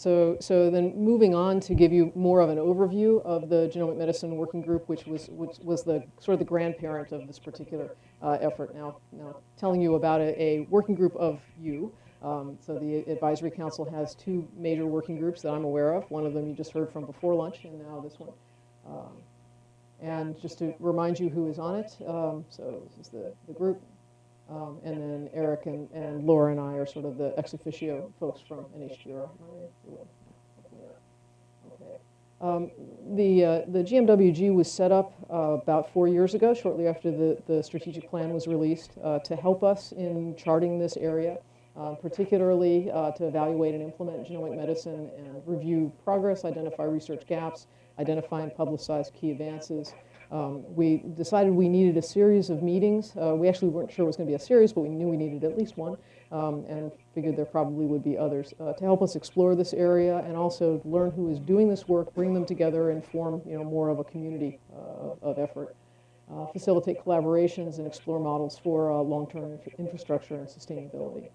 so, so then moving on to give you more of an overview of the Genomic Medicine Working Group, which was, which was the sort of the grandparent of this particular uh, effort. Now, now telling you about a, a working group of you. Um, so the Advisory Council has two major working groups that I'm aware of. One of them you just heard from before lunch, and now this one. Um, and just to remind you who is on it, um, so this is the, the group. Um, and then Eric and, and Laura and I are sort of the ex officio folks from NHGRI. Um, the, uh, the GMWG was set up uh, about four years ago, shortly after the, the strategic plan was released, uh, to help us in charting this area, uh, particularly uh, to evaluate and implement genomic medicine and review progress, identify research gaps, identify and publicize key advances, um, we decided we needed a series of meetings. Uh, we actually weren't sure it was going to be a series, but we knew we needed at least one um, and figured there probably would be others uh, to help us explore this area and also learn who is doing this work, bring them together and form you know, more of a community uh, of effort. Uh, facilitate collaborations and explore models for uh, long-term infrastructure and sustainability.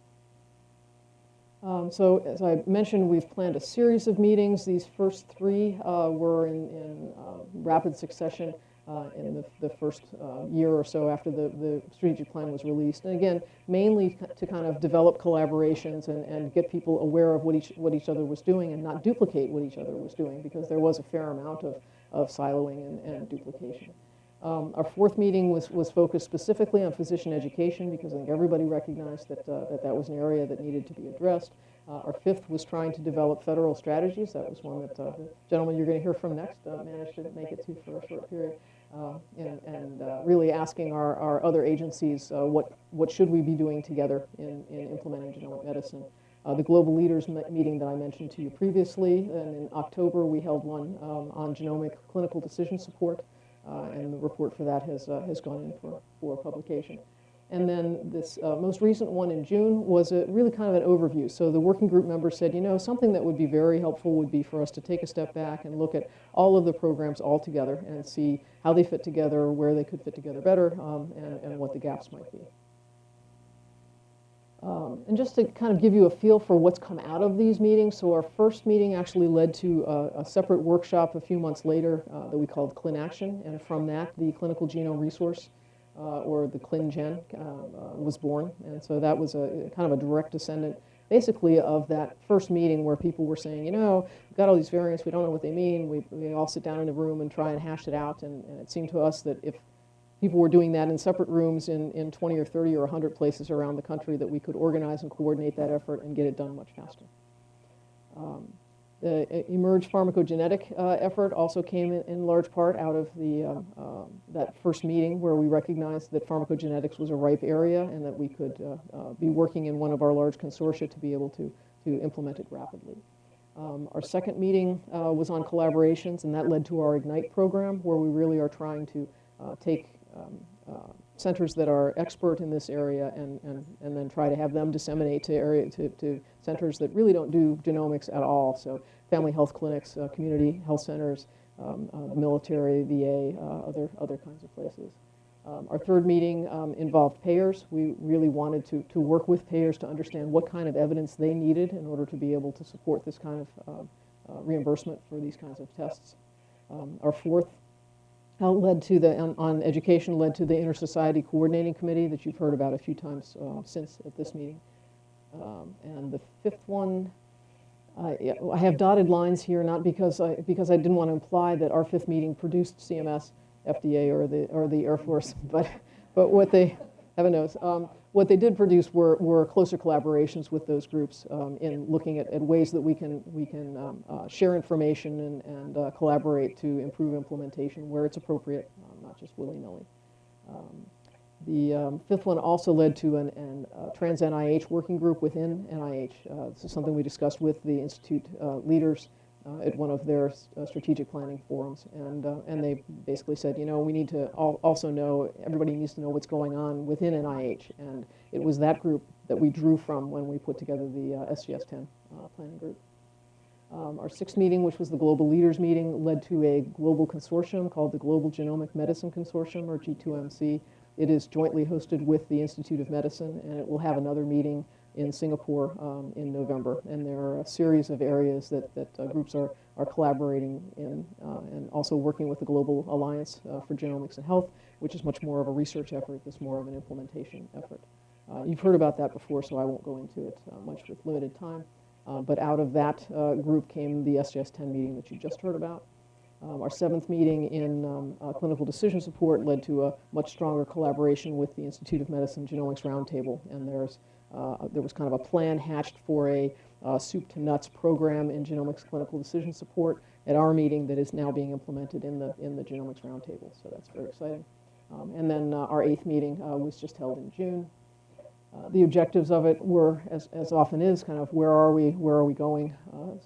Um, so as I mentioned, we've planned a series of meetings. These first three uh, were in, in uh, rapid succession uh, in the, the first uh, year or so after the, the strategic plan was released. And again, mainly to kind of develop collaborations and, and get people aware of what each, what each other was doing and not duplicate what each other was doing because there was a fair amount of, of siloing and, and duplication. Um, our fourth meeting was, was focused specifically on physician education because I think everybody recognized that, uh, that that was an area that needed to be addressed. Uh, our fifth was trying to develop federal strategies. That was one that uh, the gentleman you're going to hear from next uh, managed to make it to for a short period. Uh, and, and uh, really asking our, our other agencies uh, what, what should we be doing together in, in implementing genomic medicine. the global leaders meeting that I mentioned to you previously, and in October we held one um, on genomic clinical decision support, and the report for that has, has gone in for, for publication. And then this uh, most recent one in June was a really kind of an overview. So the working group members said, you know, something that would be very helpful would be for us to take a step back and look at all of the programs all together and see how they fit together, where they could fit together better, um, and, and, what the gaps might be. Um, and just to kind of give you a feel for what's come out of these meetings, so our first meeting actually led to a, a separate workshop a few months later uh, that we called ClinAction, and from that, the Clinical Genome Resource or the ClinGen uh, uh, was born. And so that was a kind of a direct descendant basically of that first meeting where people were saying, you know, we've got all these variants, we don't know what they mean, we, we all sit down in a room and try and hash it out, and, and, it seemed to us that if people were doing that in separate rooms in, in 20 or 30 or 100 places around the country, that we could organize and coordinate that effort and get it done much faster. Um, the eMERGE pharmacogenetic uh, effort also came in, in, large part out of the, um, um, that first meeting where we recognized that pharmacogenetics was a ripe area and that we could uh, uh, be working in one of our large consortia to be able to, to implement it rapidly. Um, our second meeting uh, was on collaborations and that led to our IGNITE program where we really are trying to uh, take um, uh, centers that are expert in this area and, and, and then try to have them disseminate to, area, to, to centers that really don't do genomics at all. So family health clinics, uh, community health centers, um, uh, military, VA, uh, other, other kinds of places. Um, our third meeting um, involved payers. We really wanted to, to work with payers to understand what kind of evidence they needed in order to be able to support this kind of uh, uh, reimbursement for these kinds of tests. Um, our fourth uh, led to the, on, on, education, led to the Inter-Society Coordinating Committee that you've heard about a few times uh, since at this meeting. Um, and the fifth one, uh, I have dotted lines here, not because I, because I didn't want to imply that our fifth meeting produced CMS, FDA, or the, or the Air Force, but, but what they, heaven knows. Um, what they did produce were, were closer collaborations with those groups um, in looking at, at, ways that we can, we can um, uh, share information and, and uh, collaborate to improve implementation where it's appropriate, um, not just willy-nilly. Um, the um, fifth one also led to an, an uh, trans NIH working group within NIH. Uh, this is something we discussed with the Institute uh, leaders uh, at one of their uh, strategic planning forums. And, uh, and they basically said, you know, we need to al also know, everybody needs to know what's going on within NIH. And it was that group that we drew from when we put together the SGS-10 planning group. Um, our sixth meeting, which was the Global Leaders Meeting, led to a global consortium called the Global Genomic Medicine Consortium, or G2MC. It is jointly hosted with the Institute of Medicine, and it will have another meeting in Singapore um, in November. And there are a series of areas that, that uh, groups are, are collaborating in uh, and also working with the Global Alliance uh, for Genomics and Health, which is much more of a research effort, this more of an implementation effort. Uh, you've heard about that before, so I won't go into it uh, much with limited time. Uh, but out of that group came the SJS 10 meeting that you just heard about. Um, our seventh meeting in um, uh, clinical decision support led to a much stronger collaboration with the Institute of Medicine Genomics Roundtable, and there's uh, there was kind of a plan hatched for a uh, soup to nuts program in genomics clinical decision support at our meeting that is now being implemented in the in the Genomics Roundtable. So that's very exciting. Um, and then uh, our eighth meeting uh, was just held in June. Uh, the objectives of it were, as, as often is, kind of where are we, where are we going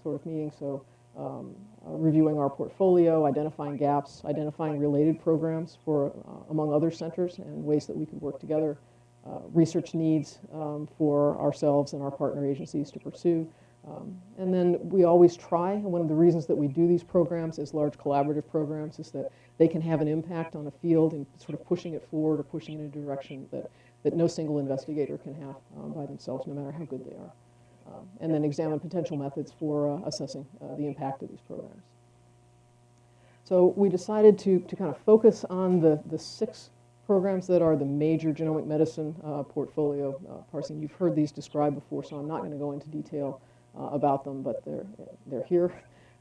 sort of meeting. So um, reviewing our portfolio, identifying gaps, identifying related programs for, uh, among other centers and ways that we could work together, uh, research needs um, for ourselves and our partner agencies to pursue. Um, and then we always try, and one of the reasons that we do these programs as large collaborative programs is that they can have an impact on a field and sort of pushing it forward or pushing it in a direction that, that no single investigator can have um, by themselves, no matter how good they are. Um, and then examine potential methods for uh, assessing uh, the impact of these programs. So we decided to, to kind of focus on the, the six programs that are the major genomic medicine uh, portfolio uh, parsing. You've heard these described before, so I'm not going to go into detail uh, about them, but they're, they're here.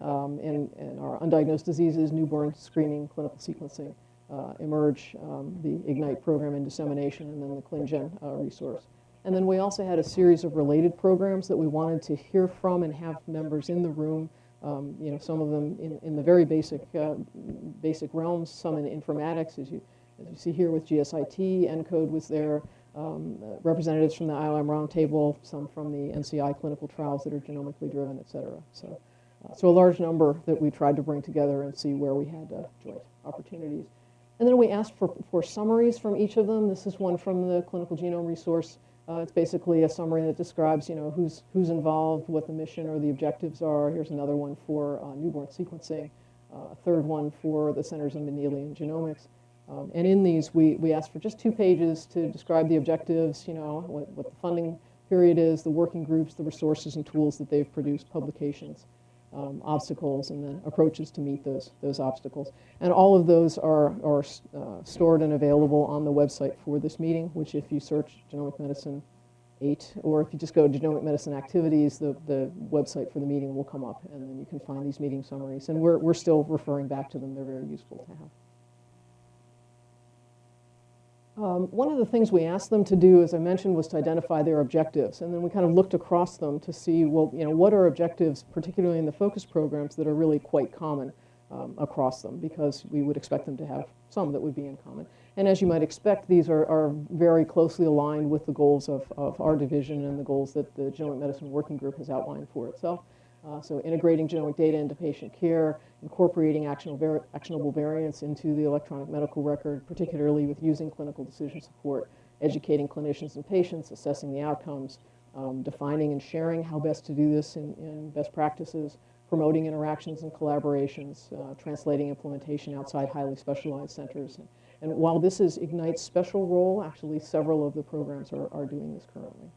Um, and, and our undiagnosed diseases, newborn screening, clinical sequencing, eMERGE, um, the IGNITE program and dissemination, and then the ClinGen resource. And then we also had a series of related programs that we wanted to hear from and have members in the room, um, you know, some of them in, in the very basic, uh, basic realms, some in informatics, as you, as you see here with GSIT, ENCODE was there, um, uh, representatives from the IOM Roundtable, some from the NCI clinical trials that are genomically driven, et cetera. So, uh, so a large number that we tried to bring together and see where we had uh, joint opportunities. And then we asked for, for summaries from each of them. This is one from the clinical genome resource. Uh, it's basically a summary that describes, you know, who's, who's involved, what the mission or the objectives are. Here's another one for uh, newborn sequencing, uh, a third one for the Centers of Mendelian Genomics. Um, and in these, we, we asked for just two pages to describe the objectives, you know, what, what the funding period is, the working groups, the resources and tools that they've produced, publications um, obstacles and then approaches to meet those, those obstacles. And all of those are, are uh, stored and available on the website for this meeting, which if you search genomic medicine 8, or if you just go to genomic medicine activities, the, the website for the meeting will come up, and then you can find these meeting summaries. And we're, we're still referring back to them. They're very useful to have. Um, one of the things we asked them to do, as I mentioned, was to identify their objectives. And then we kind of looked across them to see, well, you know, what are objectives, particularly in the focus programs, that are really quite common um, across them, because we would expect them to have some that would be in common. And as you might expect, these are, are very closely aligned with the goals of, of our division and the goals that the Genomic Medicine Working Group has outlined for itself. Uh, so integrating genomic data into patient care, incorporating actionable, actionable variants into the electronic medical record, particularly with using clinical decision support, educating clinicians and patients, assessing the outcomes, um, defining and sharing how best to do this in, in best practices, promoting interactions and collaborations, uh, translating implementation outside highly specialized centers. And, and while this is IGNITE's special role, actually several of the programs are, are doing this currently.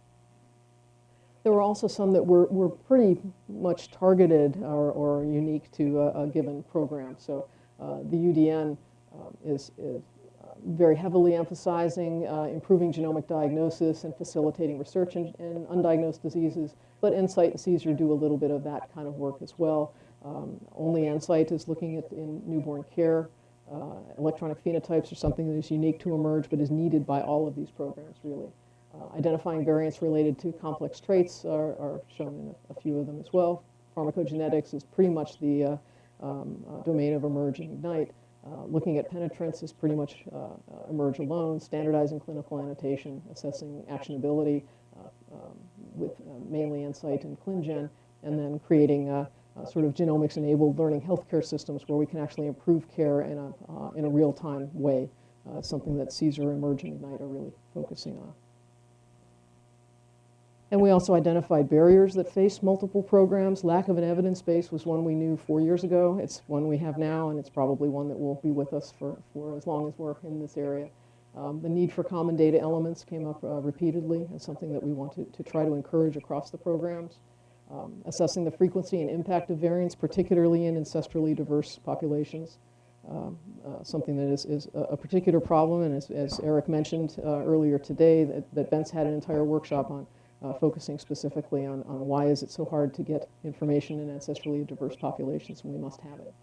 There were also some that were, were pretty much targeted or, or unique to a, a given program. So uh, the UDN um, is, is uh, very heavily emphasizing uh, improving genomic diagnosis and facilitating research in, in, undiagnosed diseases, but NSIGHT and CSER do a little bit of that kind of work as well. Um, only NSIGHT is looking at in newborn care. Uh, electronic phenotypes are something that is unique to eMERGE, but is needed by all of these programs, really. Uh, identifying variants related to complex traits are, are shown in a, a, few of them as well. Pharmacogenetics is pretty much the uh, um, uh, domain of eMERGE and IGNITE. Uh, looking at penetrance is pretty much uh, eMERGE alone, standardizing clinical annotation, assessing actionability um, with mainly NSIGHT and ClinGen, and then creating sort of genomics-enabled learning healthcare systems where we can actually improve care in a, in a real-time way, something that CSER, eMERGE, and IGNITE are really focusing on. And we also identified barriers that face multiple programs. Lack of an evidence base was one we knew four years ago. It's one we have now, and it's probably one that will be with us for, for as long as we're in this area. Um, the need for common data elements came up uh, repeatedly as something that we want to, to try to encourage across the programs. Um, assessing the frequency and impact of variants, particularly in ancestrally diverse populations. Um, uh, something that is, is a, a particular problem, and as, as Eric mentioned uh, earlier today, that, that Bent's had an entire workshop on, uh, focusing specifically on, on why is it so hard to get information in ancestrally diverse populations, and we must have it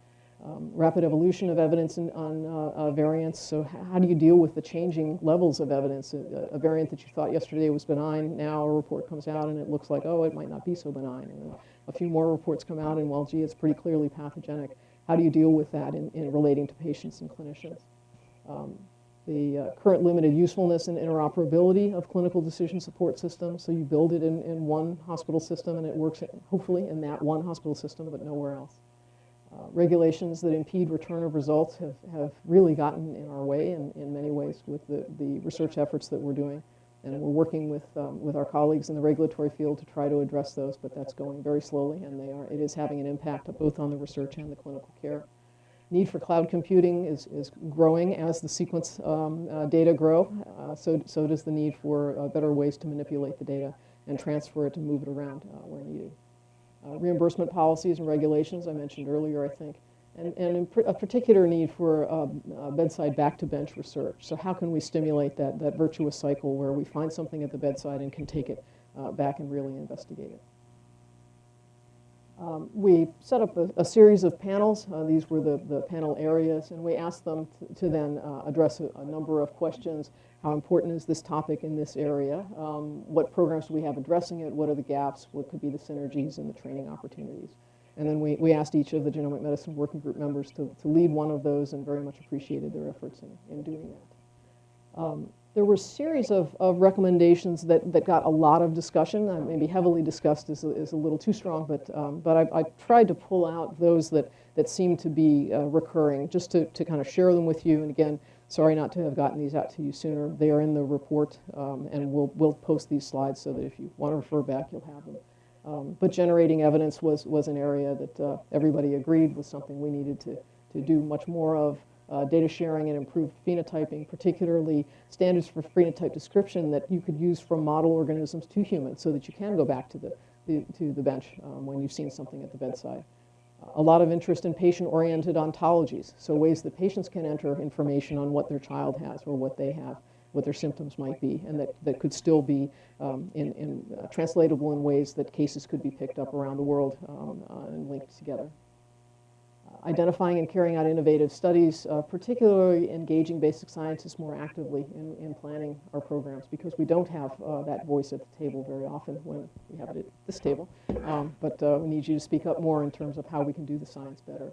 um, rapid evolution of evidence in, on uh, uh, variants. So how do you deal with the changing levels of evidence? A, a, variant that you thought yesterday was benign, now a report comes out and it looks like, oh, it might not be so benign. And a few more reports come out and, well, gee, it's pretty clearly pathogenic. How do you deal with that in, in relating to patients and clinicians? Um, the uh, current limited usefulness and interoperability of clinical decision support systems. So you build it in, in one hospital system and it works, hopefully, in that one hospital system, but nowhere else. Uh, regulations that impede return of results have, have really gotten in our way in, in many ways with the, the research efforts that we're doing. And we're working with, um, with our colleagues in the regulatory field to try to address those, but that's going very slowly, and they are, it is having an impact both on the research and the clinical care. Need for cloud computing is, is growing as the sequence um, uh, data grow, uh, so, so does the need for uh, better ways to manipulate the data and transfer it to move it around uh, where needed uh, reimbursement policies and regulations I mentioned earlier, I think, and, and pr a particular need for um, uh, bedside back-to-bench research. So how can we stimulate that, that virtuous cycle where we find something at the bedside and can take it back and really investigate it? Um, we set up a, a series of panels. Uh, these were the, the panel areas, and we asked them to, to then uh, address a, a, number of questions. How important is this topic in this area? Um, what programs do we have addressing it? What are the gaps? What could be the synergies and the training opportunities? And then we, we asked each of the genomic medicine working group members to, to lead one of those and very much appreciated their efforts in, in doing that. Um, there were a series of, of recommendations that, that got a lot of discussion. Uh, maybe heavily discussed is is a little too strong, but, um, but I, I, tried to pull out those that, that seem to be uh, recurring just to, to kind of share them with you. And again, sorry not to have gotten these out to you sooner. They are in the report, um, and we'll, we'll post these slides so that if you want to refer back, you'll have them. Um, but generating evidence was, was an area that uh, everybody agreed was something we needed to, to do much more of uh, data sharing and improved phenotyping, particularly standards for phenotype description that you could use from model organisms to humans so that you can go back to the, the to the bench um, when you've seen something at the bedside. a lot of interest in patient-oriented ontologies, so ways that patients can enter information on what their child has or what they have, what their symptoms might be, and that, that could still be um, in, in, uh, translatable in ways that cases could be picked up around the world um, uh, and linked together identifying and carrying out innovative studies, uh, particularly engaging basic scientists more actively in, in planning our programs because we don't have uh, that voice at the table very often when we have it at this table. Um, but uh, we need you to speak up more in terms of how we can do the science better.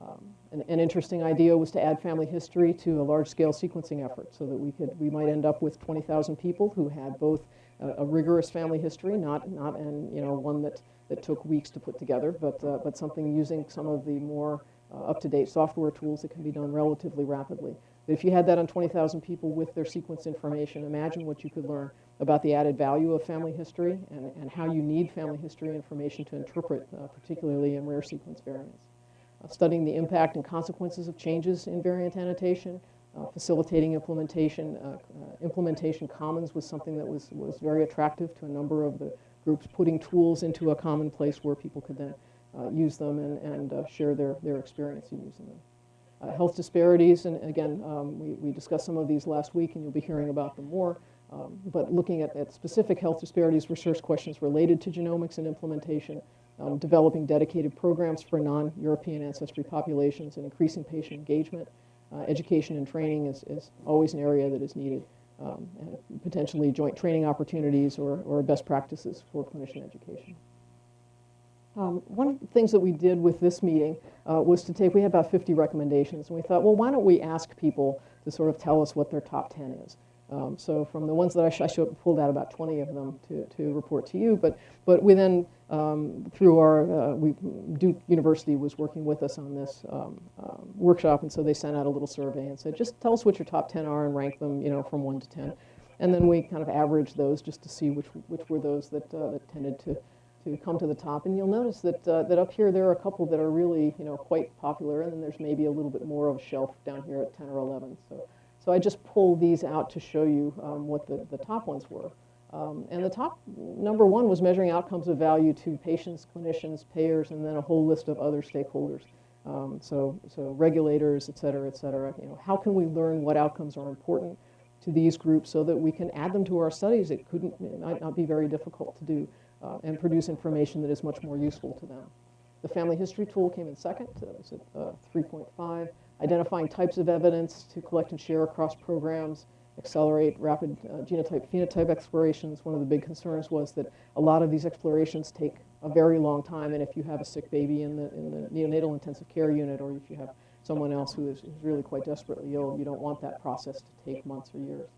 Um, an, an, interesting idea was to add family history to a large-scale sequencing effort so that we could we might end up with 20,000 people who had both a, a rigorous family history, not not and you know one that that took weeks to put together, but, uh, but something using some of the more uh, up-to-date software tools that can be done relatively rapidly. But if you had that on 20,000 people with their sequence information, imagine what you could learn about the added value of family history and, and how you need family history information to interpret, uh, particularly in rare sequence variants. Uh, studying the impact and consequences of changes in variant annotation, uh, facilitating implementation. Uh, uh, implementation commons was something that was, was very attractive to a number of the groups putting tools into a common place where people could then uh, use them and, and uh, share their, their experience in using them. Uh, health disparities, and again, um, we, we discussed some of these last week and you'll be hearing about them more, um, but looking at, at specific health disparities, research questions related to genomics and implementation, um, developing dedicated programs for non-European ancestry populations and increasing patient engagement. Uh, education and training is, is always an area that is needed um, potentially joint training opportunities or, or best practices for clinician education. Um, one of the things that we did with this meeting uh, was to take, we had about 50 recommendations, and we thought, well, why don't we ask people to sort of tell us what their top 10 is? Um, so from the ones that I, sh I pulled out about 20 of them to, to report to you, but, but we then, um, through our, uh, we, Duke University was working with us on this um, um, workshop, and so they sent out a little survey and said, just tell us what your top 10 are and rank them, you know, from 1 to 10. And then we kind of averaged those just to see which, which were those that, uh, that tended to, to come to the top. And you'll notice that, uh, that up here there are a couple that are really, you know, quite popular, and then there's maybe a little bit more of a shelf down here at 10 or 11. So so So I just pulled these out to show you um, what the, the top ones were. Um, and the top number one was measuring outcomes of value to patients, clinicians, payers, and then a whole list of other stakeholders. Um, so, so regulators, et cetera, et cetera. You know, how can we learn what outcomes are important to these groups so that we can add them to our studies? It couldn't, it might not be very difficult to do uh, and produce information that is much more useful to them. The family history tool came in second. That was at uh, 3.5. Identifying types of evidence to collect and share across programs accelerate rapid uh, genotype phenotype explorations. One of the big concerns was that a lot of these explorations take a very long time, and if you have a sick baby in the, in the neonatal intensive care unit, or if you have someone else who is, really quite desperately ill, you don't want that process to take months or years.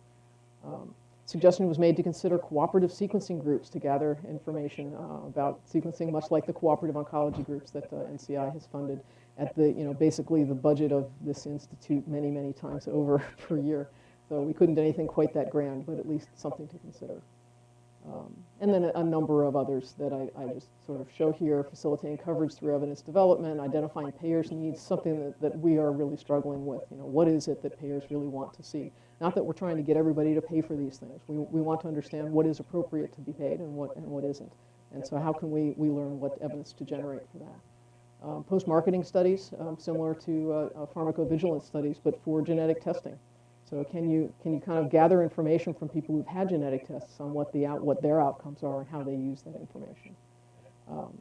Um, suggestion was made to consider cooperative sequencing groups to gather information uh, about sequencing, much like the cooperative oncology groups that uh, NCI has funded at the, you know, basically the budget of this institute many, many times over per year. So we couldn't do anything quite that grand, but at least something to consider. Um, and then a, a, number of others that I, I, just sort of show here, facilitating coverage through evidence development, identifying payers' needs, something that, that we are really struggling with. You know, what is it that payers really want to see? Not that we're trying to get everybody to pay for these things. We, we want to understand what is appropriate to be paid and what, and what isn't. And so how can we, we learn what evidence to generate for that? Um, Post-marketing studies, um, similar to uh, uh, pharmacovigilance studies, but for genetic testing. So can you, can you kind of gather information from people who've had genetic tests on what, the out, what their outcomes are and how they use that information? Um,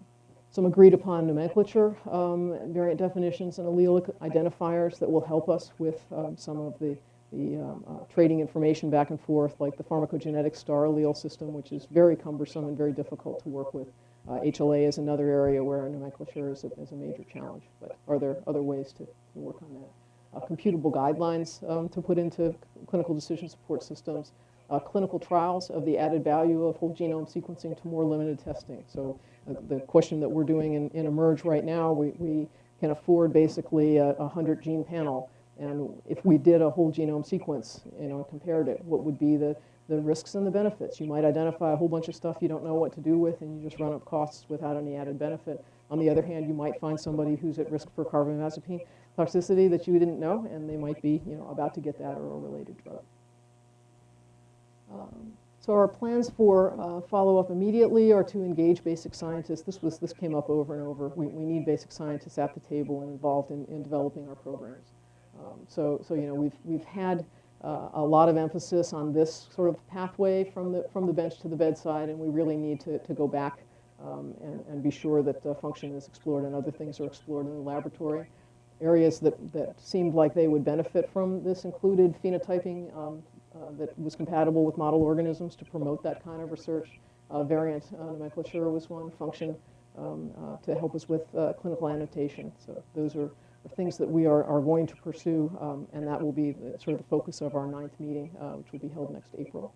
some agreed upon nomenclature, um, variant definitions, and allelic identifiers that will help us with um, some of the, the um, uh, trading information back and forth, like the pharmacogenetic star allele system, which is very cumbersome and very difficult to work with. Uh, HLA is another area where nomenclature is a, is a major challenge, but are there other ways to, to work on that? uh, computable guidelines um, to put into clinical decision support systems, uh, clinical trials of the added value of whole genome sequencing to more limited testing. So uh, the question that we're doing in, in eMERGE right now, we, we can afford basically a, a 100 gene panel. And if we did a whole genome sequence, you know, compared it, what would be the, the risks and the benefits? You might identify a whole bunch of stuff you don't know what to do with and you just run up costs without any added benefit. On the other hand, you might find somebody who's at risk for carbamazepine toxicity that you didn't know, and they might be, you know, about to get that or a related drug. Um, so our plans for uh, follow-up immediately are to engage basic scientists. This was this came up over and over. We, we need basic scientists at the table and involved in, in developing our programs. Um, so so you know we've we've had uh, a lot of emphasis on this sort of pathway from the from the bench to the bedside, and we really need to to go back um, and, and be sure that uh, function is explored and other things are explored in the laboratory areas that, that seemed like they would benefit from this included phenotyping um, uh, that was compatible with model organisms to promote that kind of research. Uh, variant uh, nomenclature was one, function um, uh, to help us with uh, clinical annotation. So those are, are, things that we are, are going to pursue, um, and that will be the, sort of the focus of our ninth meeting, uh, which will be held next April.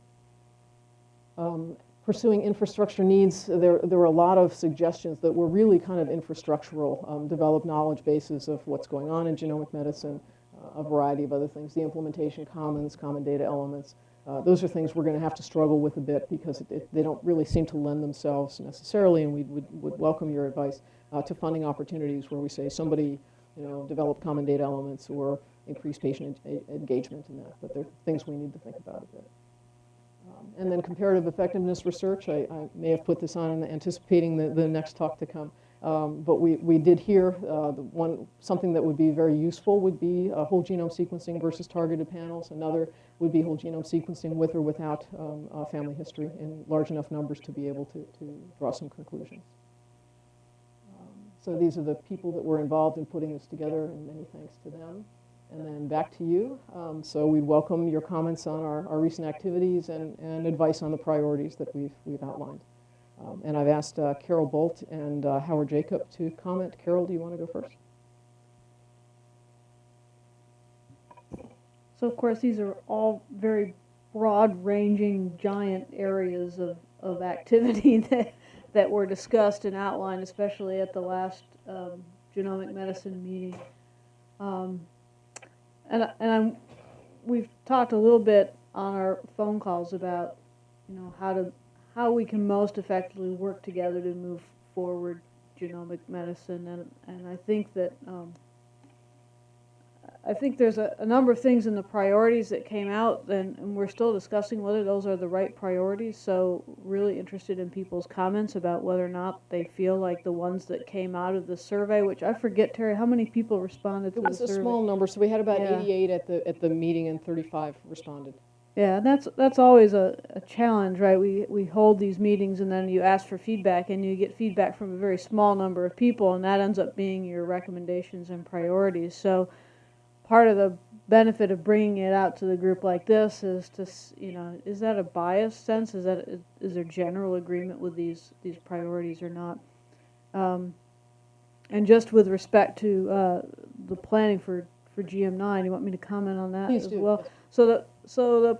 Um, pursuing infrastructure needs, there, there were a lot of suggestions that were really kind of infrastructural, um, develop knowledge bases of what's going on in genomic medicine, uh, a variety of other things, the implementation commons, common data elements. Uh, those are things we're going to have to struggle with a bit because it, it, they don't really seem to lend themselves necessarily, and we would, would welcome your advice uh, to funding opportunities where we say somebody, you know, develop common data elements or increase patient engagement in that. But they're things we need to think about a bit. Um, and then comparative effectiveness research, I, I, may have put this on anticipating the, the next talk to come. Um, but we, we did hear uh, the one, something that would be very useful would be uh, whole genome sequencing versus targeted panels. Another would be whole genome sequencing with or without um, uh, family history in large enough numbers to be able to, to draw some conclusions. So these are the people that were involved in putting this together, and many thanks to them. And then back to you. Um, so we welcome your comments on our, our recent activities and, and advice on the priorities that we've, we've outlined. Um, and I've asked uh, Carol Bult and uh, Howard Jacob to comment. Carol, do you want to go first? So of course these are all very broad-ranging, giant areas of, of activity that, that were discussed and outlined, especially at the last um, genomic medicine meeting. Um, and and I'm, we've talked a little bit on our phone calls about, you know, how to how we can most effectively work together to move forward genomic medicine, and and I think that um, I think there's a, a number of things in the priorities that came out, and, and we're still discussing whether those are the right priorities. So, really interested in people's comments about whether or not they feel like the ones that came out of the survey, which I forget, Terry, how many people responded to It was a survey? small number, so we had about Yeah. 88 at the, at the meeting and 35 responded. Yeah, and that's that's always a, a challenge, right? We we hold these meetings and then you ask for feedback and you get feedback from a very small number of people and that ends up being your recommendations and priorities. So part of the benefit of bringing it out to the group like this is to you know is that a biased sense? Is that is, is there general agreement with these these priorities or not? Um, and just with respect to uh, the planning for for GM9, you want me to comment on that Please as do. well? So the so the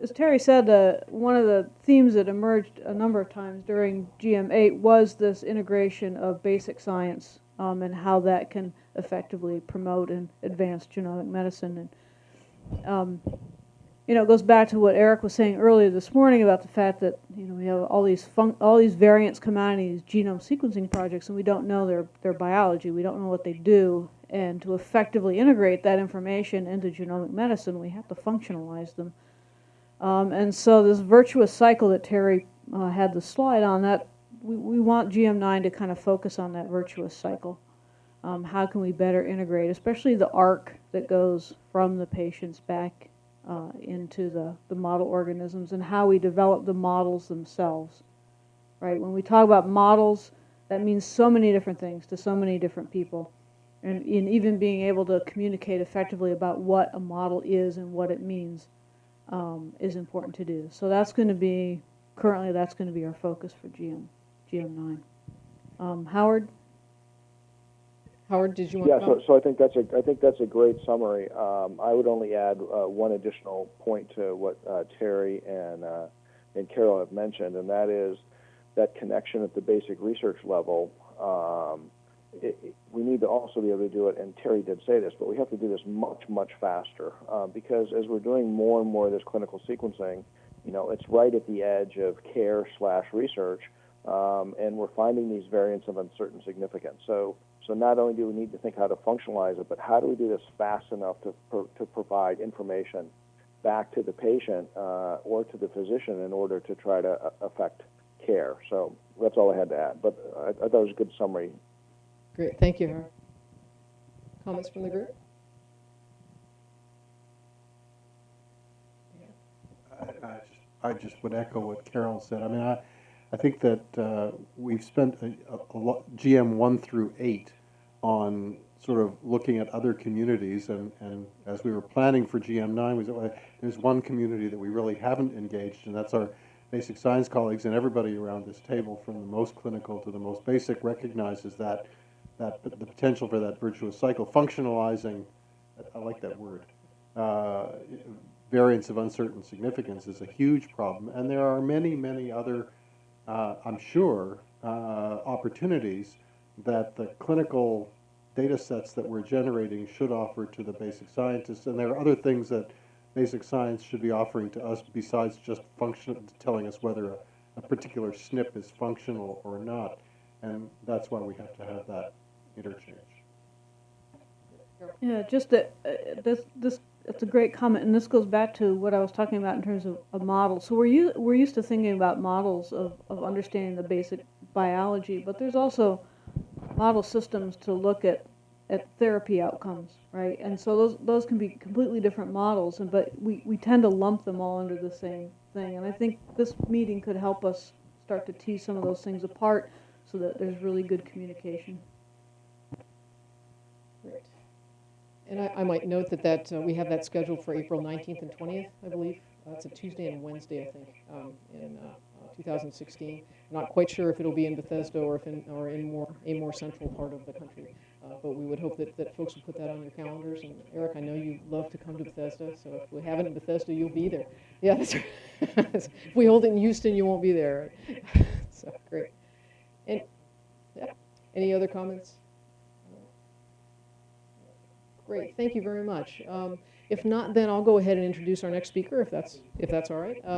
as Terry said, uh, one of the themes that emerged a number of times during GM8 was this integration of basic science um, and how that can effectively promote and advance genomic medicine. And um, you know, it goes back to what Eric was saying earlier this morning about the fact that you know we have all these all these variants come out of these genome sequencing projects, and we don't know their their biology. We don't know what they do, and to effectively integrate that information into genomic medicine, we have to functionalize them. Um, and so this virtuous cycle that Terry uh, had the slide on that we, we want GM9 to kind of focus on that virtuous cycle. Um, how can we better integrate, especially the arc that goes from the patients back uh, into the, the model organisms and how we develop the models themselves, right? When we talk about models, that means so many different things to so many different people. And in even being able to communicate effectively about what a model is and what it means um, is important to do. So that's going to be, currently that's going to be our focus for GM, GM9. Um, Howard? Howard, did you want Yeah, to Yeah, so, so I think that's a, I think that's a great summary. Um, I would only add uh, one additional point to what uh, Terry and uh, and Carol have mentioned, and that is that connection at the basic research level. Um, it, it- we need to also be able to do it, and Terry did say this, but we have to do this much, much faster uh, because as we're doing more and more of this clinical sequencing, you know, it's right at the edge of care slash research, um, and we're finding these variants of uncertain significance. So, so not only do we need to think how to functionalize it, but how do we do this fast enough to pro- to provide information back to the patient uh, or to the physician in order to try to uh, affect care. So that's all I had to add. But I, I thought it was a good summary. Great, thank you, Comments from the group? I I just- I just would echo what Carol said. I mean, I, I think that uh, we've spent a, a lot, GM one through eight on sort of looking at other communities, and, and as we were planning for GM nine, we said, well, there's one community that we really haven't engaged, and that's our basic science colleagues, and everybody around this table, from the most clinical to the most basic, recognizes that, that the potential for that virtuous cycle, functionalizing, I like that word, uh, variants of uncertain significance is a huge problem, and there are many, many other, uh, I'm sure, uh, opportunities that the clinical data sets that we're generating should offer to the basic scientists, and there are other things that basic science should be offering to us besides just function, telling us whether a, a particular SNP is functional or not, and that's why we have to have that interchange. Yeah, just that, uh, this, this, it's a great comment, and this goes back to what I was talking about in terms of a model. So we're, u- we're used to thinking about models of, of understanding the basic biology, but there's also model systems to look at, at therapy outcomes, right? And so those, those can be completely different models, and, but we, we tend to lump them all under the same thing. And I think this meeting could help us start to tease some of those things apart so that there's really good communication. Great. And I, I might note that that, uh, we have that scheduled for April 19th and 20th, I believe. It's a Tuesday and Wednesday, I think, um, in uh, uh, 2016. Not quite sure if it'll be in Bethesda or if in, or in more, a more central part of the country. Uh, But we would hope that, that folks would put that on your calendars. And Eric, I know you love to come to Bethesda, so if we have it in Bethesda, you'll be there. Yeah, that's right. If we hold it in Houston, you won't be there. So, great. And, yeah, any other comments? Great, thank you very much. Um, If not, then I'll go ahead and introduce our next speaker, if that's, if that's all right.